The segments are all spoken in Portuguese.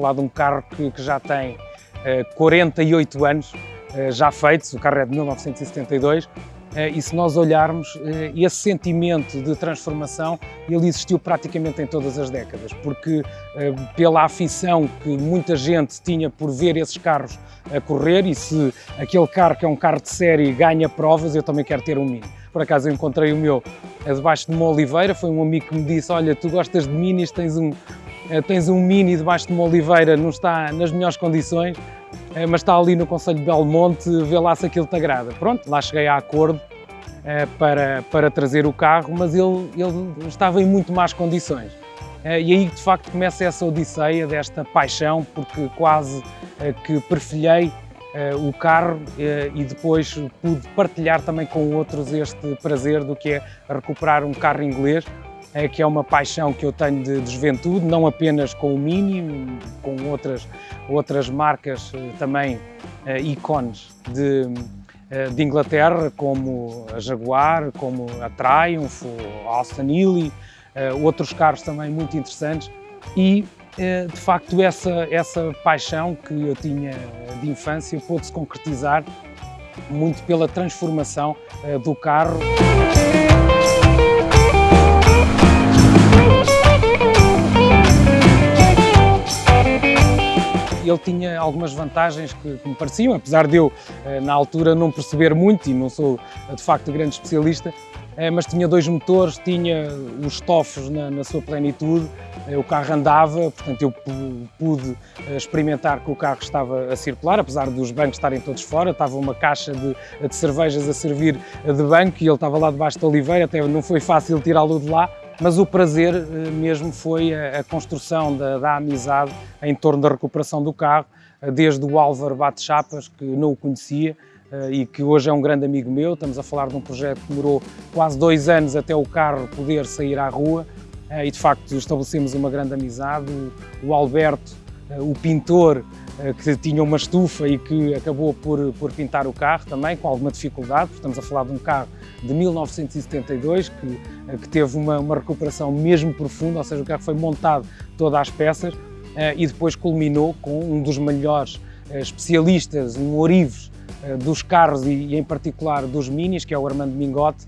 falar de um carro que, que já tem 48 anos, já feitos, o carro é de 1972, e se nós olharmos, esse sentimento de transformação, ele existiu praticamente em todas as décadas, porque pela afição que muita gente tinha por ver esses carros a correr, e se aquele carro que é um carro de série ganha provas, eu também quero ter um Mini. Por acaso eu encontrei o meu debaixo de uma oliveira, foi um amigo que me disse, olha, tu gostas de Minis, tens um, tens um Mini debaixo de uma oliveira, não está nas melhores condições, eh, mas está ali no Conselho de Belmonte, vê lá se aquilo te agrada. Pronto, lá cheguei a acordo eh, para, para trazer o carro, mas ele, ele estava em muito más condições. Eh, e aí, de facto, começa essa odisseia desta paixão, porque quase que perfilhei o carro e depois pude partilhar também com outros este prazer do que é recuperar um carro inglês, é, que é uma paixão que eu tenho de, de, juventude, não apenas com o Mini, com outras, outras marcas eh, também uh, ícones de, uh, de Inglaterra, como a Jaguar, como a Triumph, a Austin outros carros também muito interessantes e de facto essa, essa paixão que eu tinha de infância pôde-se concretizar muito pela transformação do carro. Ele tinha algumas vantagens que, que, me pareciam, apesar de eu, eh, na altura, não perceber muito e não sou, eh, de facto, grande especialista, eh, mas tinha dois motores, tinha os estofos na, na, sua plenitude, o carro andava, portanto eu pude experimentar que o carro estava a circular, apesar dos bancos estarem todos fora, estava uma caixa de, de cervejas a servir de banco e ele estava lá debaixo da oliveira, até não foi fácil tirá-lo de lá, mas o prazer eh, mesmo foi a, construção da, da, amizade em torno da recuperação do carro, eh, desde o Álvaro Bate Chapas, que não o conhecia eh, e que hoje é um grande amigo meu, estamos a falar de um projeto que demorou quase dois anos até o carro poder sair à rua e de facto estabelecemos uma grande amizade, o Alberto, o pintor, que tinha uma estufa e que acabou por, por pintar o carro também, com alguma dificuldade, estamos a falar de um carro de 1972, que, que teve uma, uma recuperação mesmo profunda, ou seja, o carro foi montado todas as peças eh, e depois culminou com um dos melhores eh, especialistas, um orives eh, dos carros e, em particular dos minis, que é o Armando Mingote,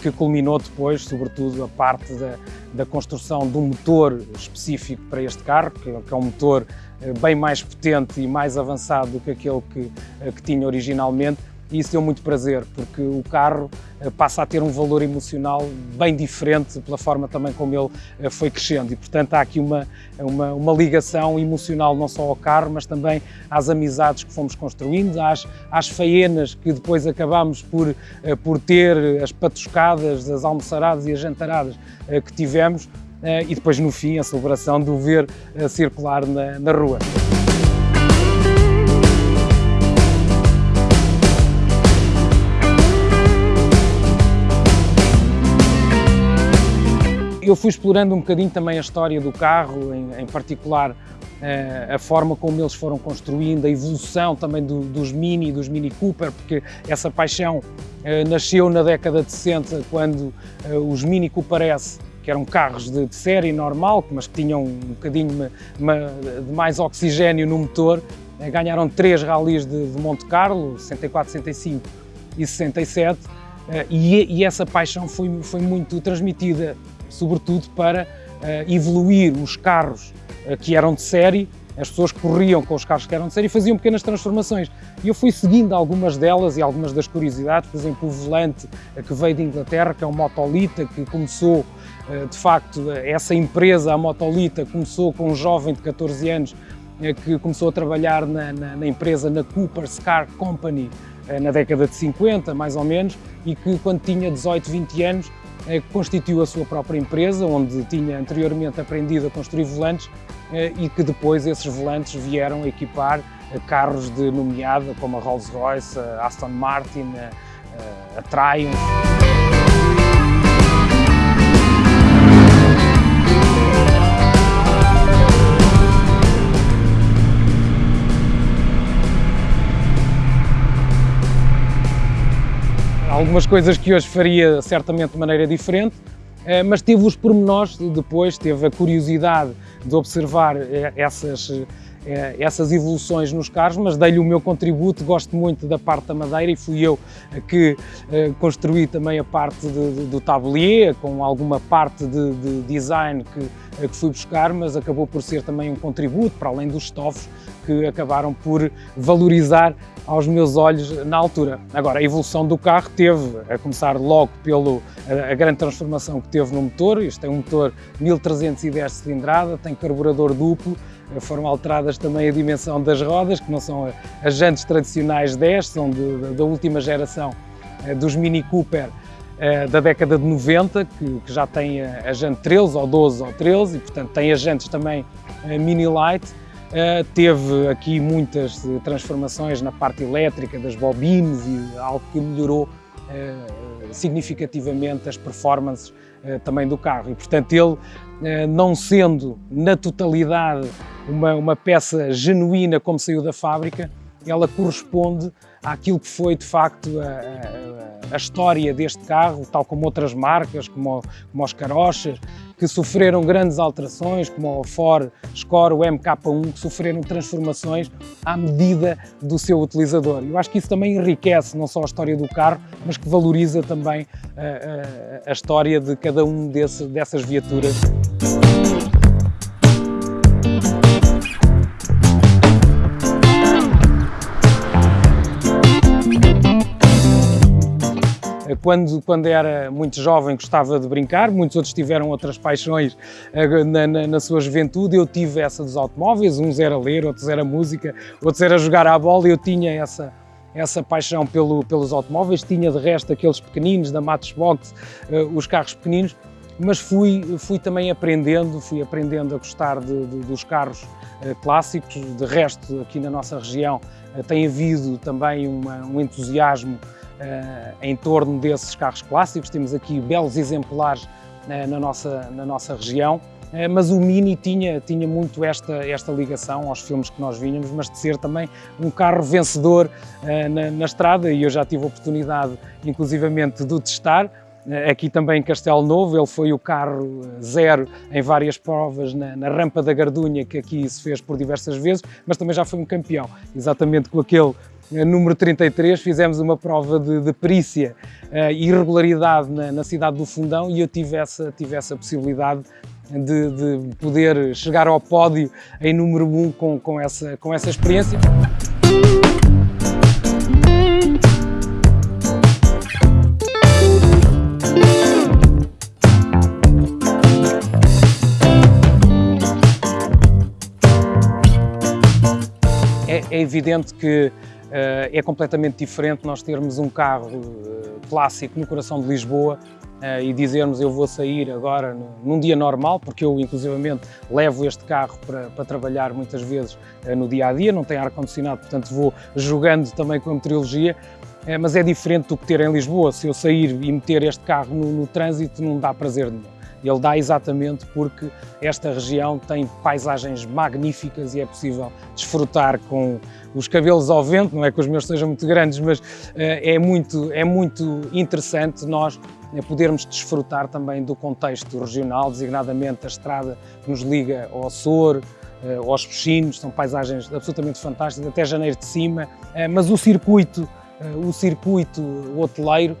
que culminou depois, sobretudo, a parte da, da construção um motor específico para este carro, que, que é um motor bem mais potente e mais avançado do que aquele que, que tinha originalmente, e isso deu muito prazer, porque o carro eh, passa a ter um valor emocional bem diferente pela forma também como ele eh, foi crescendo e, portanto, há aqui uma, uma, uma ligação emocional não só ao carro, mas também às amizades que fomos construindo, às, às faenas que depois acabámos por, eh, por ter, as patuscadas, as almoçaradas e as jantaradas que tivemos, e depois, no fim, a celebração de o ver circular na, na rua. Eu fui explorando um bocadinho também a história do carro, em, em particular eh, a forma como eles foram construindo, a evolução também do, dos Mini dos Mini Cooper, porque essa paixão eh, nasceu na década de 60, quando eh, os Mini Cooper S, que eram carros de, de série normal, mas que tinham um bocadinho de mais oxigênio no motor, ganharam três ralis de, de Monte Carlo, 64, 65 e 67, e, e essa paixão foi, foi muito transmitida sobretudo para uh, evoluir os carros uh, que eram de série, as pessoas corriam com os carros que eram de série e faziam pequenas transformações. E eu fui seguindo algumas delas e algumas das curiosidades, por exemplo, o volante uh, que veio de Inglaterra, que é o Motolita, que começou, de facto, essa empresa, a Motolita, começou com um jovem de 14 anos que começou a trabalhar na, na, na empresa, na Cooper's Car Company, na década de 50, mais ou menos, e que quando tinha 18, 20 anos eh, constituiu a sua própria empresa, onde tinha anteriormente aprendido a construir volantes eh, e que depois esses volantes vieram equipar eh, carros de nomeada como a Rolls-Royce, a Aston Martin, a Triumph. Algumas coisas que hoje faria certamente de maneira diferente, eh, mas teve os pormenores depois, teve a curiosidade de observar eh, essas, eh, essas evoluções nos carros, mas dei-lhe o meu contributo, gosto muito da parte da madeira e fui eu que construí também a parte de, de, do tablier, com alguma parte de, de design que, que fui buscar, mas acabou por ser também um contributo, para além dos estofos, que acabaram por valorizar aos meus olhos na altura. Agora, a evolução do carro teve, a começar logo pelo a, a grande transformação que teve no motor, isto é um motor 1310 cilindrada, tem carburador duplo, foram alteradas também a dimensão das rodas, que não são as jantes tradicionais 10, são de, de, da última geração eh, dos Mini Cooper eh, da década de 90, que, que já tem a, a jante 13 ou 12 ou 13 e portanto tem as jantes também eh, Mini Light. Teve aqui muitas transformações na parte elétrica das bobines e algo que melhorou significativamente as performances também do carro. E portanto ele não sendo na totalidade uma, uma peça genuína como saiu da fábrica, ela corresponde àquilo que foi de facto a, a, a, história deste carro, tal como outras marcas, como, como os Carochas, que sofreram grandes alterações, como o Ford Score, o MK1, que sofreram transformações à medida do seu utilizador. Eu acho que isso também enriquece não só a história do carro, mas que valoriza também a, a história de cada um desse, dessas viaturas. Quando, quando era muito jovem gostava de brincar, muitos outros tiveram outras paixões eh, na, na, na sua juventude, eu tive essa dos automóveis, uns era ler, outros era música, outros era jogar à bola, eu tinha essa, essa paixão pelo, pelos automóveis, tinha de resto aqueles pequeninos da Matchbox, uh, os carros pequeninos, mas fui, fui também aprendendo, fui aprendendo a gostar de, de, dos carros uh, clássicos, de resto aqui na nossa região uh, tem havido também uma, um entusiasmo em torno desses carros clássicos. Temos aqui belos exemplares uh, na, nossa, na nossa região, uh, mas o Mini tinha, tinha muito esta, esta ligação aos filmes que nós vínhamos, mas de ser também um carro vencedor na, na estrada e eu já tive a oportunidade, inclusivamente, de o testar. Aqui também em Castelo Novo, ele foi o carro zero em várias provas na, na, rampa da Gardunha, que aqui se fez por diversas vezes, mas também já foi um campeão, exatamente com aquele eh, número 33, fizemos uma prova de, de perícia e irregularidade na, na, cidade do Fundão e eu tive essa, tive essa possibilidade de, de poder chegar ao pódio em número 1 um com, com, essa, com essa experiência. É, é evidente que eh, é completamente diferente nós termos um carro eh, clássico no coração de Lisboa eh, e dizermos eu vou sair agora num dia normal, porque eu inclusivamente levo este carro para, para trabalhar muitas vezes no dia a dia, não tem ar-condicionado, portanto vou jogando também com a meteorologia, mas é diferente do que ter em Lisboa. Se eu sair e meter este carro no, no trânsito não dá prazer nenhum. Ele dá exatamente porque esta região tem paisagens magníficas e é possível desfrutar com os cabelos ao vento, não é que os meus sejam muito grandes, mas eh, é muito, é muito interessante nós eh, podermos desfrutar também do contexto regional, designadamente a estrada que nos liga ao Açor, eh, aos Peixinhos, são paisagens absolutamente fantásticas, até janeiro de cima, mas o circuito, o circuito hoteleiro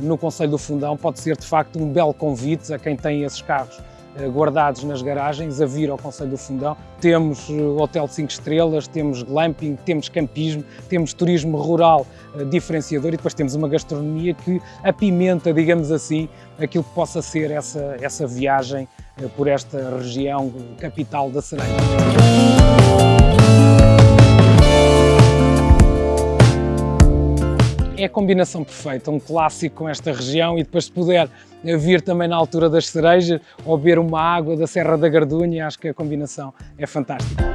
no Conselho do Fundão pode ser de facto um belo convite a quem tem esses carros eh, guardados nas garagens a vir ao Conselho do Fundão. Temos eh, hotel 5 estrelas, temos glamping, temos campismo, temos turismo rural diferenciador e depois temos uma gastronomia que apimenta, digamos assim, aquilo que possa ser essa, essa viagem por esta região capital da Cereja. É a combinação perfeita, um clássico com esta região e depois se puder vir também na altura das cerejas ou beber uma água da Serra da Gardunha, acho que a combinação é fantástica.